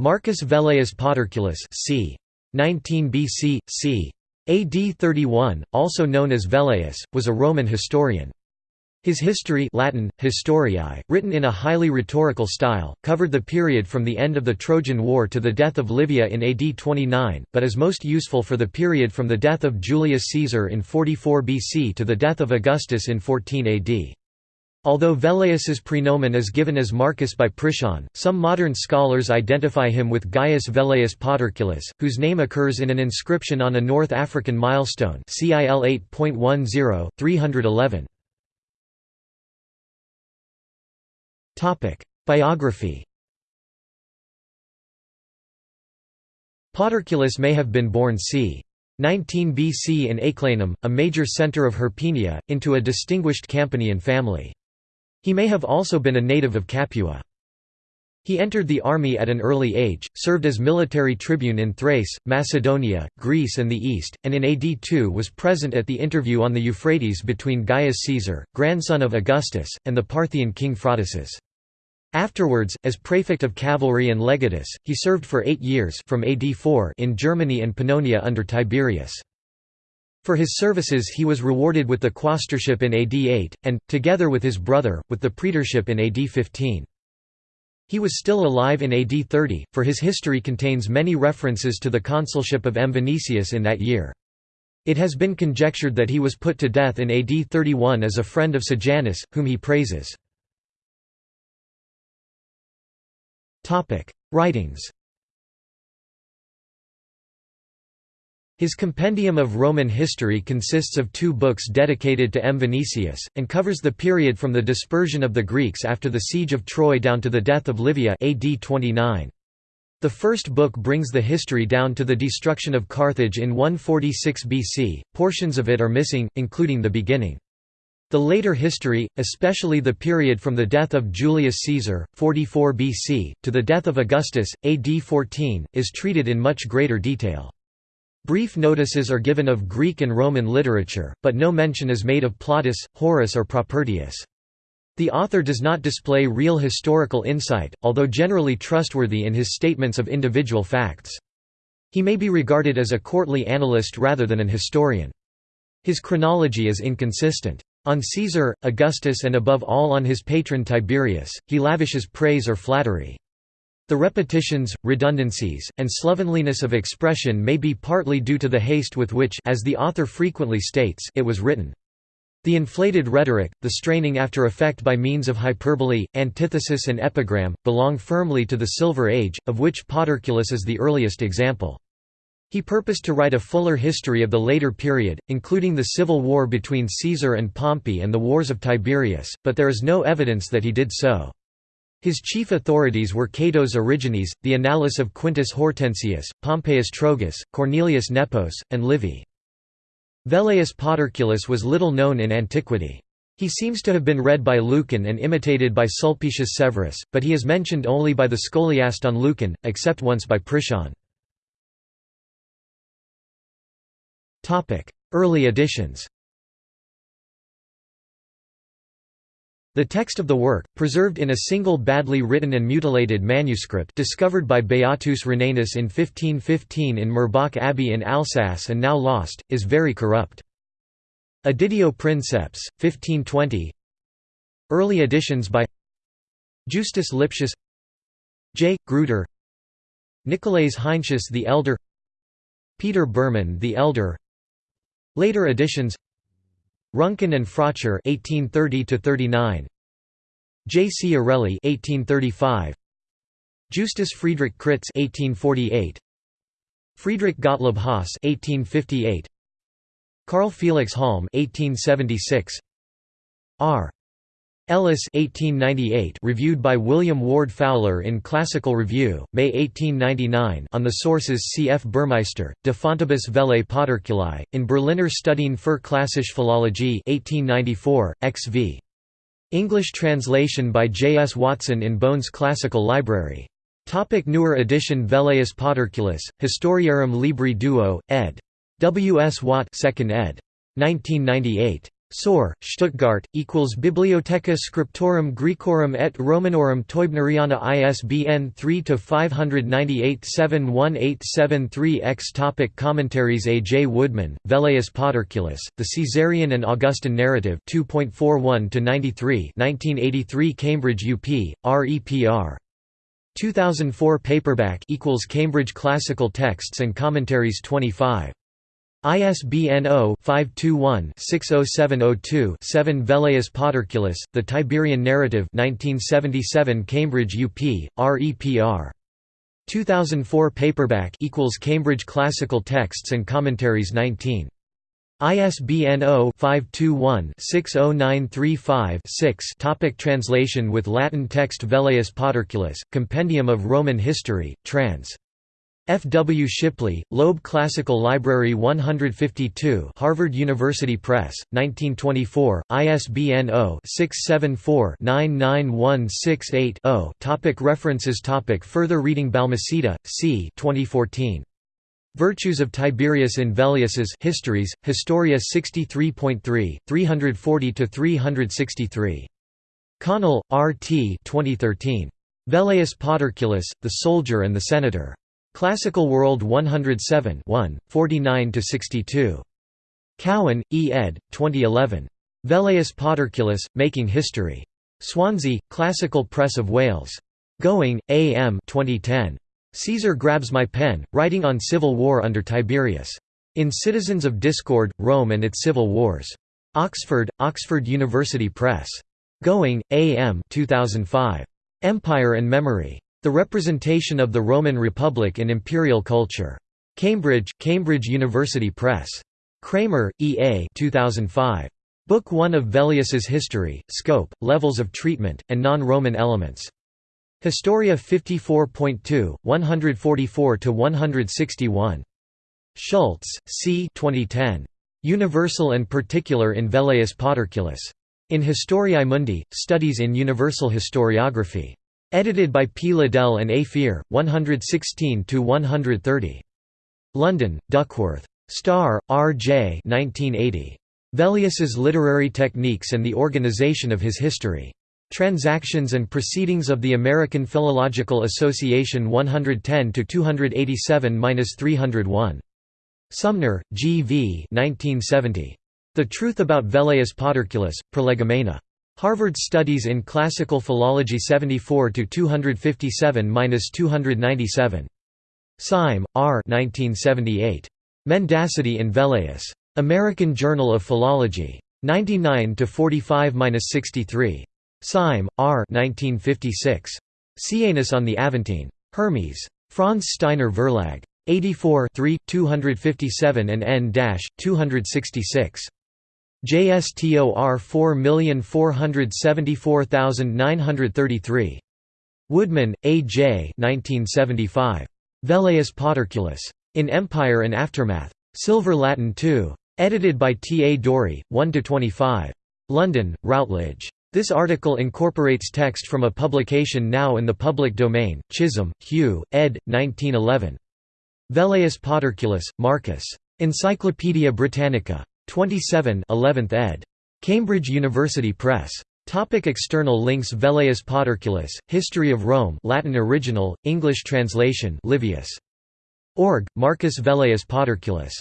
Marcus Velleius Paterculus c. 19 BC, c. AD 31, also known as Velleius, was a Roman historian. His history Latin, Historiae, written in a highly rhetorical style, covered the period from the end of the Trojan War to the death of Livia in AD 29, but is most useful for the period from the death of Julius Caesar in 44 BC to the death of Augustus in 14 AD. Although Velleius's praenomen is given as Marcus by Priscian, some modern scholars identify him with Gaius Velleius Paterculus, whose name occurs in an inscription on a North African milestone CIL 8.10, 311. Biography Paterculus may have been born c. 19 BC in Aeclanum, a major centre of Hirpinia, into a distinguished Campanian family. He may have also been a native of Capua. He entered the army at an early age, served as military tribune in Thrace, Macedonia, Greece and the East, and in AD 2 was present at the interview on the Euphrates between Gaius Caesar, grandson of Augustus, and the Parthian king Phraataces. Afterwards, as praefect of cavalry and legatus, he served for eight years from AD 4 in Germany and Pannonia under Tiberius. For his services he was rewarded with the quaestorship in AD 8, and, together with his brother, with the praetorship in AD 15. He was still alive in AD 30, for his history contains many references to the consulship of M. Vinicius in that year. It has been conjectured that he was put to death in AD 31 as a friend of Sejanus, whom he praises. Writings His Compendium of Roman History consists of two books dedicated to M. Vinicius, and covers the period from the dispersion of the Greeks after the siege of Troy down to the death of Livia AD 29. The first book brings the history down to the destruction of Carthage in 146 BC, portions of it are missing, including the beginning. The later history, especially the period from the death of Julius Caesar, 44 BC, to the death of Augustus, AD 14, is treated in much greater detail. Brief notices are given of Greek and Roman literature, but no mention is made of Plautus, Horace or Propertius. The author does not display real historical insight, although generally trustworthy in his statements of individual facts. He may be regarded as a courtly annalist rather than an historian. His chronology is inconsistent. On Caesar, Augustus and above all on his patron Tiberius, he lavishes praise or flattery. The repetitions, redundancies, and slovenliness of expression may be partly due to the haste with which as the author frequently states it was written. The inflated rhetoric, the straining after effect by means of hyperbole, antithesis and epigram, belong firmly to the Silver Age, of which Paterculus is the earliest example. He purposed to write a fuller history of the later period, including the civil war between Caesar and Pompey and the wars of Tiberius, but there is no evidence that he did so. His chief authorities were Cato's Origines, the Annales of Quintus Hortensius, Pompeius Trogus, Cornelius Nepos, and Livy. Velleius Paterculus was little known in antiquity. He seems to have been read by Lucan and imitated by Sulpicius Severus, but he is mentioned only by the scholiast on Lucan, except once by Priscian. Early editions The text of the work, preserved in a single badly written and mutilated manuscript discovered by Beatus Rhenanus in 1515 in Murbach Abbey in Alsace and now lost, is very corrupt. Editio Princeps, 1520 Early editions by Justus Lipsius J. Gruter Nicolaes Heinsius the Elder Peter Burman the Elder Later editions Ruhnken and Frotscher 1830 to 39 J. C. Orelli 1835 Justus Friedrich Kritz 1848 Friedrich Gottlob Haas 1858 Carl Felix Halm 1876 R Ellis 1898 reviewed by William Ward Fowler in Classical Review, May 1899 on the sources C. F. Burmeister, De Fontibus Vellei Paterculi, in Berliner Studien für Klassische Philologie 1894, XV. English translation by J. S. Watson in Bohn's Classical Library. Topic newer edition Velleius Paterculus, Historiarum Libri Duo, ed. W. S. Watt 2nd ed. 1998. Sohr, Stuttgart, equals Bibliotheca Scriptorum Graecorum et Romanorum Teubneriana ISBN 3-598-71873-X Topic Commentaries A. J. Woodman, Velleius Paterculus, The Caesarian and Augustan Narrative 2.41-93 1983 Cambridge UP, REPR. 2004 paperback equals Cambridge Classical Texts and Commentaries 25 ISBN 0-521-60702-7 Velleius Paterculus, The Tiberian Narrative 1977 Cambridge UP, REPR. 2004 paperback equals Cambridge Classical Texts and Commentaries 19. ISBN 0-521-60935-6 Topic Translation with Latin text Velleius Paterculus, Compendium of Roman History, trans. F. W. Shipley, Loeb Classical Library 152 Harvard University Press, 1924, ISBN 0-674-99168-0 Topic References Topic Further reading Balmaceda, C. 2014. Virtues of Tiberius in Velleius's Histories, Historia 63.3, 340–363. Connell, R. T. 2013. Velleius Paterculus, The Soldier and the Senator. Classical World 107 49–62. Cowan, E. ed. 2011. Velleius Paterculus, Making History. Swansea, Classical Press of Wales. Gowing, A. M. 2010. Caesar grabs my pen, writing on civil war under Tiberius. In Citizens of Discord, Rome and its Civil Wars. Oxford, Oxford University Press. Gowing, A. M. 2005. Empire and Memory. The Representation of the Roman Republic in Imperial Culture. Cambridge, Cambridge University Press. Kramer, E. A. 2005. Book 1 of Velleius's History, Scope, Levels of Treatment, and Non-Roman Elements. Historia 54.2, 144–161. Schultz, C. 2010. Universal and Particular in Velleius Paterculus. In Historiae Mundi, Studies in Universal Historiography. Edited by P. Liddel and A. Fear, 116–130. London, Duckworth. Starr, R. J. 1980. Velleius's Literary Techniques and the Organization of His History. Transactions and Proceedings of the American Philological Association 110–287–301. Sumner, G. V. 1970. The Truth About Velleius Paterculus, Prolegomena. Harvard Studies in Classical Philology 74 to 257-297. Syme, R. 1978. Mendacity in Velleius. American Journal of Philology. 99 to 45-63. Syme, R. 1956. Seianus on the Aventine. Hermes. Franz Steiner Verlag. 84 3, 257 and n-266. JSTOR 4474933. Woodman, A. J. 1975. Velleius Paterculus. In Empire and Aftermath. Silver Latin 2. Edited by T. A. Dorey, 1–25. London, Routledge. This article incorporates text from a publication now in the public domain, Chisholm, Hugh, ed. 1911. Velleius Paterculus, Marcus. Encyclopædia Britannica. 27 11th ed. Cambridge University Press. Topic external links Velleius Paterculus, History of Rome Latin original, English translation Livius. Org, Marcus Velleius Paterculus